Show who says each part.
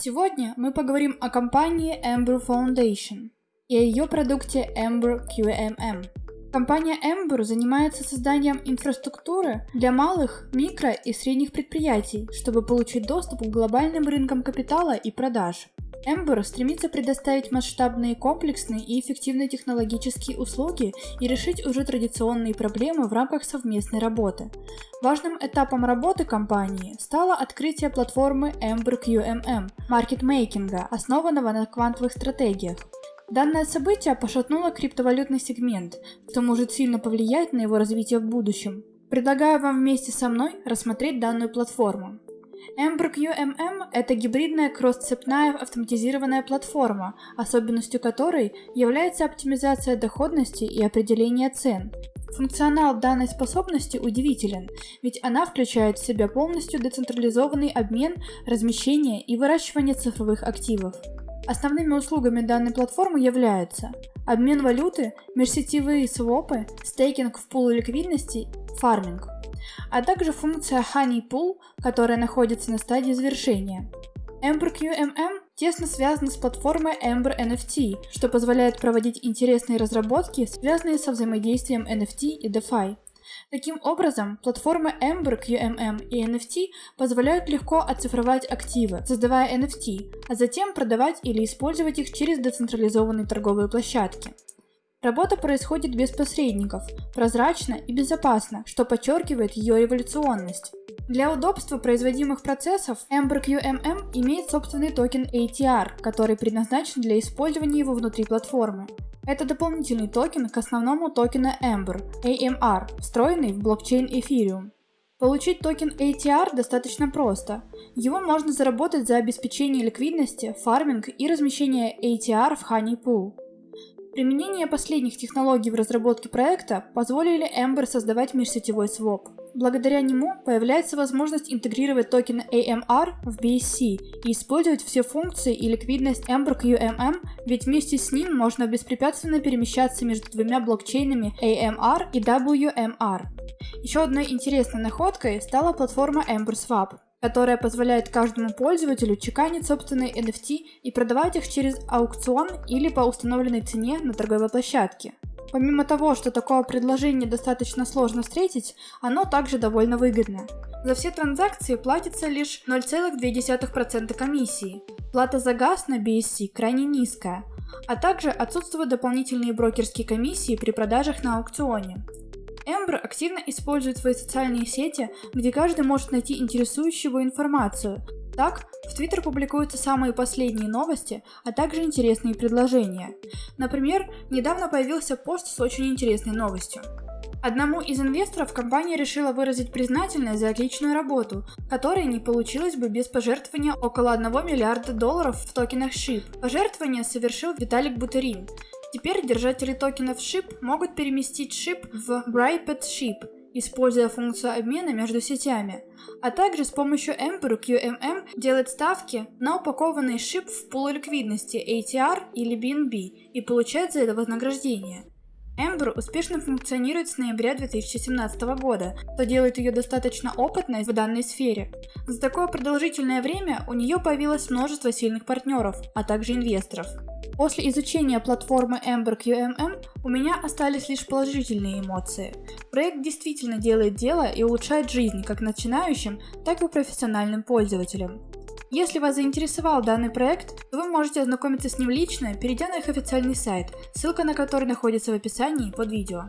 Speaker 1: Сегодня мы поговорим о компании Ember Foundation и о ее продукте Ember QMM. Компания Ember занимается созданием инфраструктуры для малых, микро и средних предприятий, чтобы получить доступ к глобальным рынкам капитала и продаж. Ember стремится предоставить масштабные, комплексные и эффективные технологические услуги и решить уже традиционные проблемы в рамках совместной работы. Важным этапом работы компании стало открытие платформы Ember QMM маркетмейкинга, основанного на квантовых стратегиях. Данное событие пошатнуло криптовалютный сегмент, что может сильно повлиять на его развитие в будущем. Предлагаю вам вместе со мной рассмотреть данную платформу. Ember QMM – это гибридная кросс-цепная автоматизированная платформа, особенностью которой является оптимизация доходности и определение цен. Функционал данной способности удивителен, ведь она включает в себя полностью децентрализованный обмен, размещение и выращивание цифровых активов. Основными услугами данной платформы являются обмен валюты, межсетевые свопы, стейкинг в пул ликвидности, фарминг – а также функция Honey Pool, которая находится на стадии завершения. Ember QMM тесно связана с платформой Ember NFT, что позволяет проводить интересные разработки, связанные со взаимодействием NFT и DeFi. Таким образом, платформы Ember, QMM и NFT позволяют легко оцифровать активы, создавая NFT, а затем продавать или использовать их через децентрализованные торговые площадки. Работа происходит без посредников, прозрачно и безопасно, что подчеркивает ее революционность. Для удобства производимых процессов Ember QMM имеет собственный токен ATR, который предназначен для использования его внутри платформы. Это дополнительный токен к основному токену Ember, AMR, встроенный в блокчейн Ethereum. Получить токен ATR достаточно просто. Его можно заработать за обеспечение ликвидности, фарминг и размещение ATR в Honey Pool. Применение последних технологий в разработке проекта позволили Ember создавать межсетевой своп. Благодаря нему появляется возможность интегрировать токены AMR в BSC и использовать все функции и ликвидность Ember AMM, ведь вместе с ним можно беспрепятственно перемещаться между двумя блокчейнами AMR и WMR. Еще одной интересной находкой стала платформа Ember Swap, которая позволяет каждому пользователю чеканить собственные NFT и продавать их через аукцион или по установленной цене на торговой площадке. Помимо того, что такое предложение достаточно сложно встретить, оно также довольно выгодно. За все транзакции платится лишь 0,2% комиссии. Плата за газ на BSC крайне низкая, а также отсутствуют дополнительные брокерские комиссии при продажах на аукционе. Эмбер активно использует свои социальные сети, где каждый может найти интересующую его информацию. Так, в Твиттер публикуются самые последние новости, а также интересные предложения. Например, недавно появился пост с очень интересной новостью. Одному из инвесторов компания решила выразить признательность за отличную работу, которая не получилась бы без пожертвования около 1 миллиарда долларов в токенах SHIB. Пожертвование совершил Виталик Бутерин. Теперь держатели токенов SHIB могут переместить SHIB в Briped SHIB, используя функцию обмена между сетями, а также с помощью Emperor QMM делать ставки на упакованный SHIB в пул ликвидности ATR или BNB и получать за это вознаграждение. Ember успешно функционирует с ноября 2017 года, что делает ее достаточно опытной в данной сфере. За такое продолжительное время у нее появилось множество сильных партнеров, а также инвесторов. После изучения платформы Ember QMM у меня остались лишь положительные эмоции. Проект действительно делает дело и улучшает жизнь как начинающим, так и профессиональным пользователям. Если вас заинтересовал данный проект, то вы можете ознакомиться с ним лично, перейдя на их официальный сайт, ссылка на который находится в описании под видео.